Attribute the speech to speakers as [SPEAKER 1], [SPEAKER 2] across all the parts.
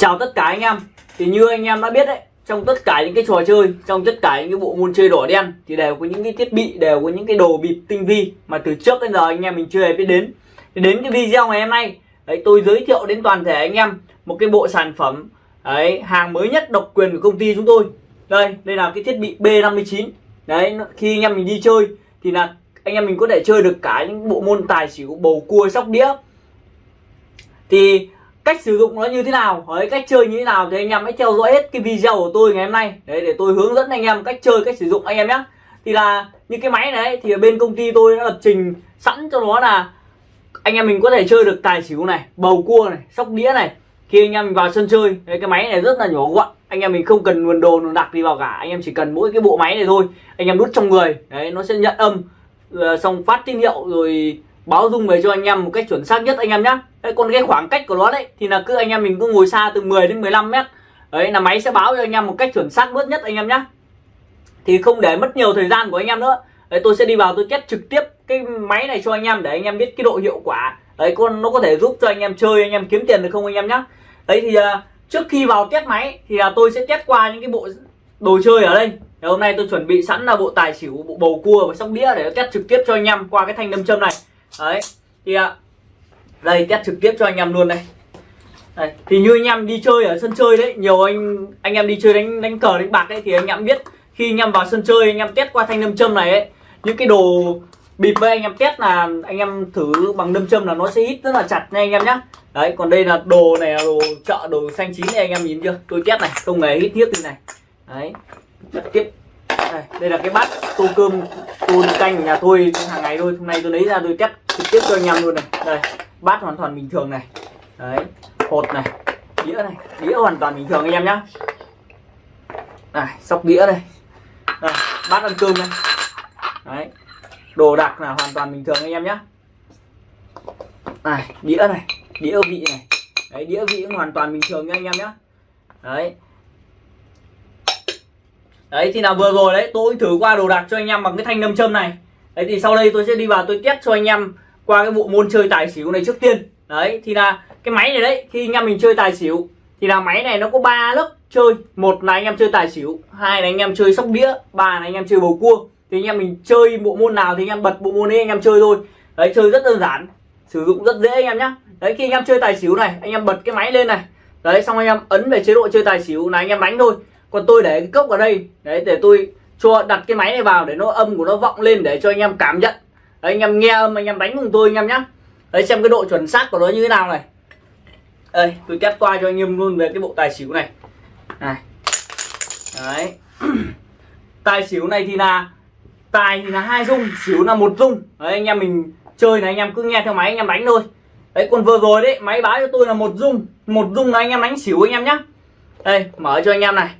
[SPEAKER 1] Chào tất cả anh em. Thì như anh em đã biết đấy Trong tất cả những cái trò chơi Trong tất cả những cái bộ môn chơi đỏ đen Thì đều có những cái thiết bị Đều có những cái đồ bịp tinh vi Mà từ trước đến giờ anh em mình chưa hề biết đến. Thì đến cái video ngày hôm nay đấy, Tôi giới thiệu đến toàn thể anh em Một cái bộ sản phẩm đấy, Hàng mới nhất độc quyền của công ty chúng tôi. Đây, đây là cái thiết bị B59 Đấy, khi anh em mình đi chơi Thì là anh em mình có thể chơi được cả những bộ môn tài xỉu bầu cua sóc đĩa. Thì cách sử dụng nó như thế nào? Đấy, cách chơi như thế nào thì anh em hãy theo dõi hết cái video của tôi ngày hôm nay. Đấy để tôi hướng dẫn anh em cách chơi cách sử dụng anh em nhé. Thì là như cái máy này thì ở bên công ty tôi đã lập trình sẵn cho nó là anh em mình có thể chơi được tài xỉu này bầu cua này sóc đĩa này. Khi anh em mình vào sân chơi đấy, cái máy này rất là nhỏ gọn. Anh em mình không cần nguồn đồ nguồn đặc đi vào cả. Anh em chỉ cần mỗi cái bộ máy này thôi. Anh em đút trong người đấy nó sẽ nhận âm ờ, xong phát tín hiệu rồi báo dung về cho anh em một cách chuẩn xác nhất anh em nhé đấy, còn cái khoảng cách của nó đấy thì là cứ anh em mình cứ ngồi xa từ 10 đến 15 mét đấy là máy sẽ báo cho anh em một cách chuẩn xác nhất nhất anh em nhé thì không để mất nhiều thời gian của anh em nữa đấy tôi sẽ đi vào tôi test trực tiếp cái máy này cho anh em để anh em biết cái độ hiệu quả đấy con nó có thể giúp cho anh em chơi anh em kiếm tiền được không anh em nhé đấy thì trước khi vào test máy thì là tôi sẽ test qua những cái bộ đồ chơi ở đây thì hôm nay tôi chuẩn bị sẵn là bộ tài xỉu bộ bầu cua và sóc đĩa để test trực tiếp cho anh em qua cái thanh đâm châm này đấy thì à đây test trực tiếp cho anh em luôn đây đây. thì như anh em đi chơi ở sân chơi đấy nhiều anh anh em đi chơi đánh đánh cờ đánh bạc đấy thì anh em biết khi anh em vào sân chơi anh em test qua thanh đâm châm này ấy những cái đồ bịp với anh em test là anh em thử bằng đâm châm là nó sẽ hít rất là chặt nha anh em nhá đấy còn đây là đồ này là đồ chợ đồ xanh chín này anh em nhìn chưa tôi test này không hề hít thiết như này đấy trực tiếp đây, đây là cái bát tô cơm tô canh nhà tôi hàng ngày thôi. Hôm nay tôi lấy ra tôi test trực tiếp cho anh em luôn này. Đây bát hoàn toàn bình thường này. Đấy hột này đĩa này. Đĩa hoàn toàn bình thường anh em nhá. Này sóc đĩa đây. Đây, bát ăn cơm này. Đấy đồ đạc là hoàn toàn bình thường anh em nhá. Này đĩa này đĩa vị này. Đấy đĩa vị cũng hoàn toàn bình thường nha anh em nhá. Đấy đấy thì nào vừa rồi đấy tôi thử qua đồ đạc cho anh em bằng cái thanh nâm châm này đấy thì sau đây tôi sẽ đi vào tôi test cho anh em qua cái bộ môn chơi tài xỉu này trước tiên đấy thì là cái máy này đấy khi anh em mình chơi tài xỉu thì là máy này nó có ba lớp chơi một là anh em chơi tài xỉu hai là anh em chơi sóc đĩa ba là anh em chơi bầu cua thì anh em mình chơi bộ môn nào thì anh em bật bộ môn ấy anh em chơi thôi đấy chơi rất đơn giản sử dụng rất dễ anh em nhé đấy khi anh em chơi tài xỉu này anh em bật cái máy lên này đấy xong anh em ấn về chế độ chơi tài xỉu là anh em đánh thôi còn tôi để cái cốc ở đây đấy để tôi cho đặt cái máy này vào để nó âm của nó vọng lên để cho anh em cảm nhận đấy, anh em nghe âm anh em đánh cùng tôi anh em nhé đấy xem cái độ chuẩn xác của nó như thế nào này đây tôi test qua cho anh em luôn về cái bộ tài xỉu này này đấy tài xỉu này thì là tài thì là hai dung xỉu là một dung đấy anh em mình chơi này anh em cứ nghe theo máy anh em đánh thôi đấy còn vừa rồi đấy máy báo cho tôi là một dung một dung là anh em đánh xỉu anh em nhá đây mở cho anh em này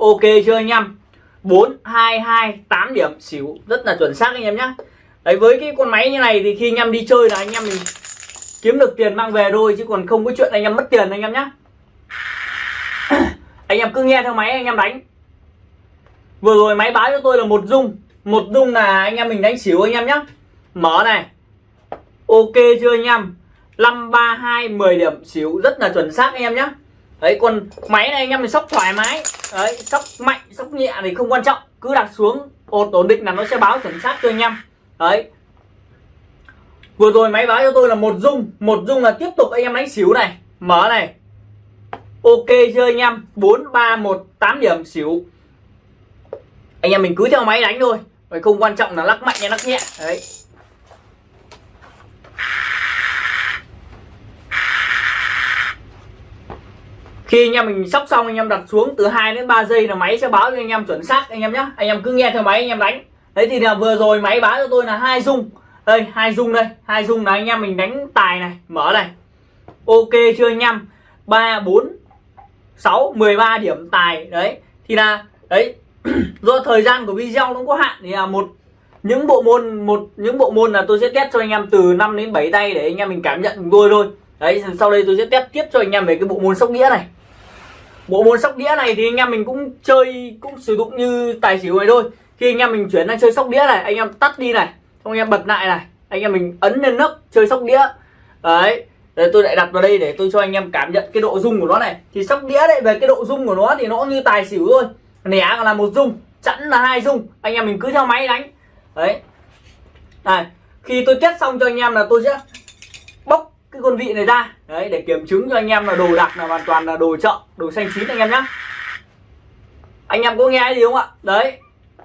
[SPEAKER 1] ok chưa anh em bốn hai hai tám điểm xỉu rất là chuẩn xác anh em nhé. đấy với cái con máy như này thì khi anh em đi chơi là anh em mình kiếm được tiền mang về thôi chứ còn không có chuyện anh em mất tiền anh em nhé. anh em cứ nghe theo máy anh em đánh vừa rồi máy báo cho tôi là một dung một dung là anh em mình đánh xỉu anh em nhé mở này ok chưa anh em năm ba hai mười điểm xỉu rất là chuẩn xác anh em nhé. đấy con máy này anh em mình sóc thoải mái đấy sóc mạnh sóc nhẹ thì không quan trọng. Cứ đặt xuống, ổn ổn định là nó sẽ báo chuẩn xác cho anh em. Đấy. Vừa rồi máy báo cho tôi là một dung. Một dung là tiếp tục anh em đánh xỉu này. Mở này. Ok chưa anh em? Bốn, ba, một, tám điểm xỉu anh em mình cứ theo máy đánh thôi. Vậy không quan trọng là lắc mạnh hay lắc nhẹ. Đấy. Khi anh em mình sóc xong, anh em đặt xuống từ 2 đến 3 giây là máy sẽ báo cho anh em chuẩn xác. Anh em nhé anh em cứ nghe theo máy, anh em đánh. Đấy, thì là vừa rồi máy báo cho tôi là hai dung. Đây, hai dung đây, hai dung là anh em mình đánh tài này, mở này. Ok chưa anh em? Ba, bốn, sáu, mười ba điểm tài. Đấy, thì là, đấy, do thời gian của video nó có hạn, thì là một, những bộ môn, một, những bộ môn là tôi sẽ test cho anh em từ 5 đến 7 tay để anh em mình cảm nhận cùng tôi thôi. Đấy, sau đây tôi sẽ test tiếp cho anh em về cái bộ môn sóc đĩa này bộ môn sóc đĩa này thì anh em mình cũng chơi cũng sử dụng như tài xỉu này thôi. Khi anh em mình chuyển sang chơi sóc đĩa này anh em tắt đi này xong anh em bật lại này anh em mình ấn lên nấc chơi sóc đĩa. Đấy Đấy, tôi lại đặt vào đây để tôi cho anh em cảm nhận cái độ rung của nó này. Thì sóc đĩa đấy về cái độ rung của nó thì nó như tài xỉu thôi. Nẻ là một rung chẵn là hai rung anh em mình cứ theo máy đánh. Đấy. Này khi tôi kết xong cho anh em là tôi sẽ bóc cái con vị này ra. Đấy, để kiểm chứng cho anh em là đồ đặc là hoàn toàn là đồ chợ, đồ xanh chín anh em nhé anh em có nghe gì không ạ? Đấy,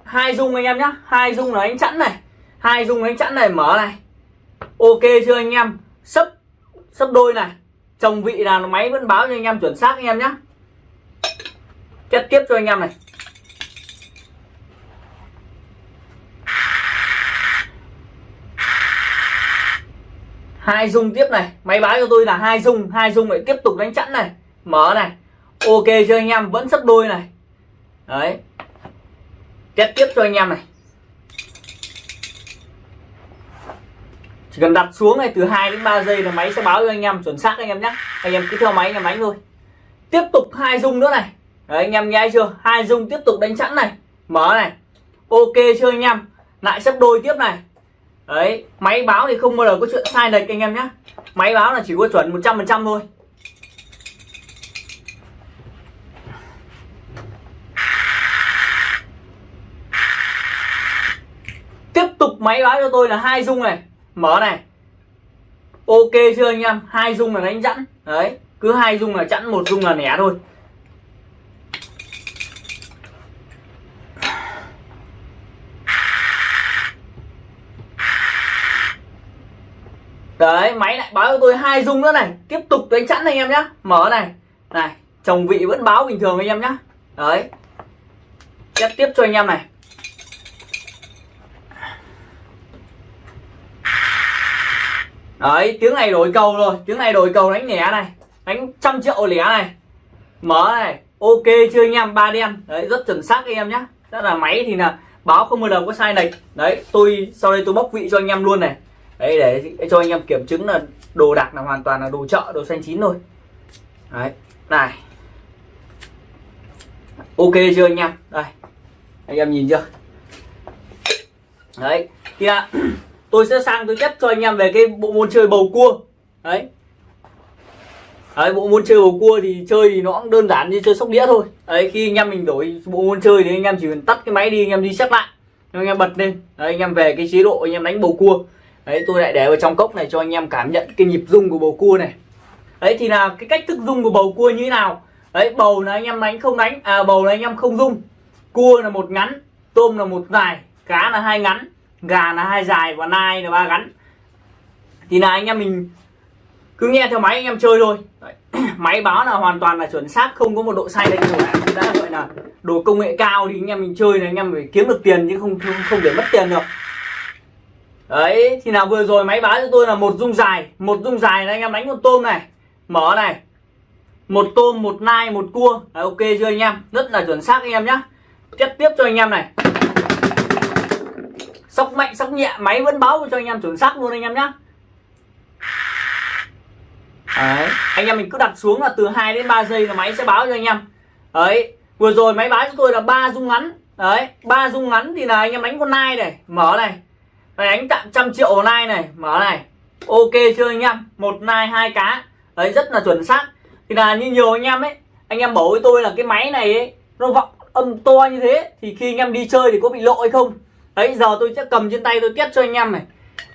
[SPEAKER 1] hai dung anh em nhá. Hai dung là anh chẵn này. Hai dung anh chẵn này mở này. Ok chưa anh em? Sấp sấp đôi này. Chồng vị là máy vẫn báo cho anh em chuẩn xác anh em nhé kết tiếp cho anh em này. Hai dung tiếp này. Máy báo cho tôi là hai dung. Hai dung lại tiếp tục đánh chẵn này. Mở này. Ok chưa anh em, vẫn sấp đôi này. Đấy. Test tiếp cho anh em này. Chỉ cần đặt xuống này, từ 2 đến 3 giây là máy sẽ báo cho anh em chuẩn xác anh em nhé. Anh em cứ theo máy, anh em đánh thôi. Tiếp tục hai dung nữa này. Đấy, anh em nghe chưa? Hai dung tiếp tục đánh chẵn này. Mở này. Ok chưa anh em. Lại sấp đôi tiếp này đấy, máy báo thì không bao giờ có chuyện sai lệch anh em nhé máy báo là chỉ có chuẩn 100% thôi. Tiếp tục máy báo cho tôi là hai dung này. Mở này. Ok chưa anh em? Hai dung là đánh chẵn. Đấy, cứ hai dung là chẵn, một dung là nẻ thôi. Đấy, máy lại báo cho tôi hai dung nữa này. Tiếp tục đánh chẵn anh em nhá. Mở này. Này, chồng vị vẫn báo bình thường anh em nhá. Đấy. Tiếp tiếp cho anh em này. Đấy, tiếng này đổi cầu rồi. Tiếng này đổi cầu đánh lẻ này. Đánh trăm triệu lẻ này. Mở này. Ok chưa anh em? Ba đen. Đấy, rất chuẩn xác anh em nhá. Rất là máy thì là báo không bao giờ có sai lệch đấy, tôi, sau đây tôi bóc vị cho anh em luôn này đấy để cho anh em kiểm chứng là đồ đạc là hoàn toàn là đồ chợ đồ xanh chín thôi. Đấy này. Ok chưa anh em? Đây anh em nhìn chưa? Đấy thì là tôi sẽ sang tôi test cho anh em về cái bộ môn chơi bầu cua. Đấy. Đấy, bộ môn chơi bầu cua thì chơi thì nó cũng đơn giản như chơi sóc đĩa thôi. Đấy khi anh em mình đổi bộ môn chơi thì anh em chỉ cần tắt cái máy đi anh em đi xét lại. Anh em bật lên. Đấy, anh em về cái chế độ anh em đánh bầu cua đấy tôi lại để vào trong cốc này cho anh em cảm nhận cái nhịp rung của bầu cua này. Đấy thì là cái cách thức rung của bầu cua như thế nào? Đấy bầu là anh em đánh không đánh? À bầu là anh em không rung. Cua là một ngắn tôm là một dài cá là hai ngắn gà là hai dài và nai là ba ngắn. Thì là anh em mình cứ nghe theo máy anh em chơi thôi. Đấy. máy báo là hoàn toàn là chuẩn xác không có một độ sai lệch nào. Cả đã gọi là đồ công nghệ cao thì anh em mình chơi này anh em phải kiếm được tiền chứ không không, không để mất tiền được đấy thì nào vừa rồi máy báo cho tôi là một dung dài một dung dài là anh em đánh một tôm này. Mở này. Một tôm một nai một cua. Đấy, ok chưa anh em? Rất là chuẩn xác anh em nhá. Tiếp tiếp cho anh em này. Sóc mạnh sóc nhẹ máy vẫn báo cho anh em chuẩn xác luôn anh em nhá. Đấy. anh em mình cứ đặt xuống là từ 2 đến 3 giây là máy sẽ báo cho anh em. Đấy vừa rồi máy báo cho tôi là ba dung ngắn. Đấy ba dung ngắn thì là anh em đánh con nai này. Mở này đánh tạm trăm triệu online nai này, mở này. Ok chưa anh em? Một nai, hai cá. Đấy, rất là chuẩn xác. Thì là như nhiều anh em ấy, anh em bảo với tôi là cái máy này ấy, nó vọng âm to như thế, thì khi anh em đi chơi thì có bị lộ hay không? Đấy, giờ tôi sẽ cầm trên tay tôi test cho anh em này.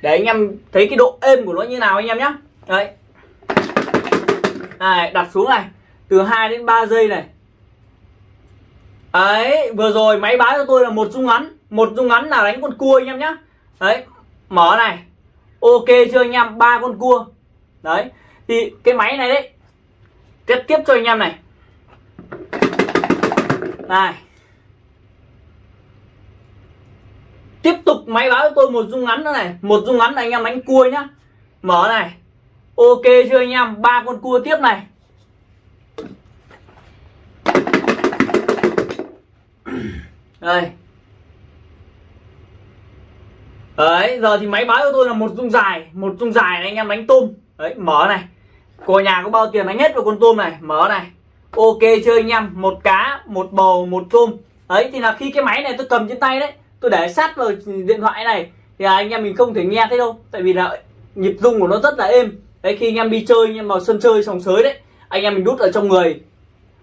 [SPEAKER 1] Để anh em thấy cái độ êm của nó như nào anh em nhé đấy. Này, đặt xuống này. Từ 2 đến 3 giây này. Ấy vừa rồi máy báo cho tôi là một dung ngắn. Một dung ngắn là đánh con cua anh em nhé đấy, mở này. Ok chưa anh em? Ba con cua. Đấy, thì cái máy này đấy tiếp tiếp cho anh em này. Này. Tiếp tục máy báo cho tôi một dung ngắn nữa này. Một dung ngắn là anh em đánh cua nhá. Mở này. Ok chưa anh em? Ba con cua tiếp này. Đây đấy, giờ thì máy báo cho tôi là một dung dài, một dung dài này anh em đánh tôm. Đấy, mở này. Của nhà có bao tiền đánh hết vào con tôm này? Mở này. Ok chơi anh em? Một cá, một bầu, một tôm. Đấy, thì là khi cái máy này tôi cầm trên tay đấy, tôi để sát vào điện thoại này, thì anh em mình không thể nghe thấy đâu. Tại vì là nhịp rung của nó rất là êm. Đấy, khi anh em đi chơi, anh em vào sân chơi, sòng sới đấy, anh em mình đút ở trong người.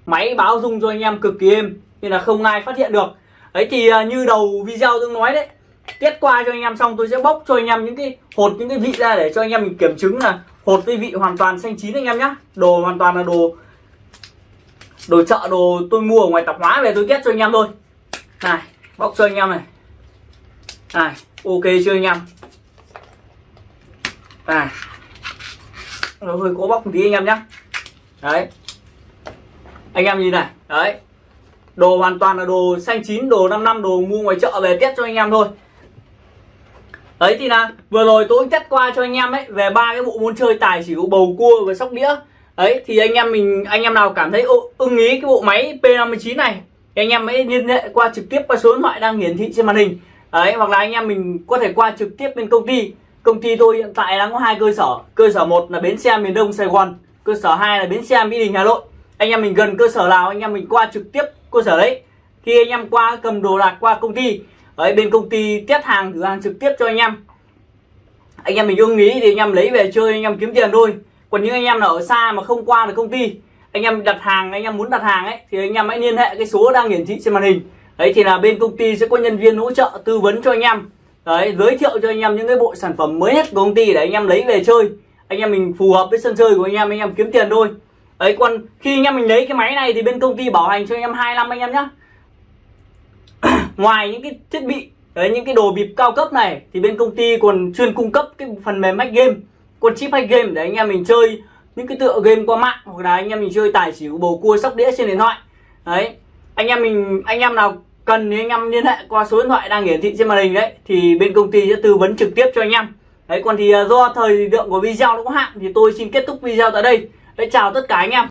[SPEAKER 1] Máy báo rung cho anh em cực kỳ êm, nên là không ai phát hiện được. Đấy, thì à, như đầu video tôi nói đấy tiết qua cho anh em xong tôi sẽ bóc cho anh em những cái, hột những cái vị ra để cho anh em mình kiểm chứng là hột cái vị hoàn toàn xanh chín anh em nhá. Đồ hoàn toàn là đồ đồ chợ, đồ tôi mua ở ngoài tạp hóa về tôi test cho anh em thôi. Này bóc cho anh em này. Này, ok chưa anh em? Này, nó hơi cố bóc một tí anh em nhá. Đấy. Anh em nhìn này, đấy. Đồ hoàn toàn là đồ xanh chín, đồ 5 năm, đồ mua ngoài chợ về test cho anh em thôi đấy, thì là vừa rồi tôi chắc qua cho anh em ấy về ba cái bộ môn chơi tài xỉu bầu cua và sóc đĩa. Đấy, thì anh em mình, anh em nào cảm thấy ưng ý cái bộ máy P59 này, thì anh em hãy liên hệ qua trực tiếp qua số điện thoại đang hiển thị trên màn hình. Đấy, hoặc là anh em mình có thể qua trực tiếp bên công ty. Công ty tôi hiện tại đang có hai cơ sở. Cơ sở một là bến xe miền đông sài gòn, cơ sở 2 là bến xe mỹ đình hà nội. Anh em mình gần cơ sở nào, anh em mình qua trực tiếp cơ sở đấy. Khi anh em qua cầm đồ đạc qua công ty đấy bên công ty test hàng thử hàng trực tiếp cho anh em anh em mình ưng ý thì anh em lấy về chơi anh em kiếm tiền thôi còn những anh em nào ở xa mà không qua được công ty anh em đặt hàng anh em muốn đặt hàng ấy thì anh em hãy liên hệ cái số đang hiển thị trên màn hình đấy thì là bên công ty sẽ có nhân viên hỗ trợ tư vấn cho anh em đấy giới thiệu cho anh em những cái bộ sản phẩm mới nhất của công ty để anh em lấy về chơi anh em mình phù hợp với sân chơi của anh em anh em kiếm tiền thôi ấy còn khi anh em mình lấy cái máy này thì bên công ty bảo hành cho anh em hai năm anh em nhé ngoài những cái thiết bị, đấy, những cái đồ bịp cao cấp này, thì bên công ty còn chuyên cung cấp cái phần mềm hack game, con chip hack game để anh em mình chơi những cái tựa game qua mạng, hoặc là anh em mình chơi tài xỉu, bầu cua, sóc đĩa trên điện thoại. Đấy, anh em mình, anh em nào cần thì anh em liên hệ qua số điện thoại đang hiển thị trên màn hình đấy, thì bên công ty sẽ tư vấn trực tiếp cho anh em. Đấy, còn thì à, do thời lượng của video nó có hạn, thì tôi xin kết thúc video tại đây. Đấy, chào tất cả anh em.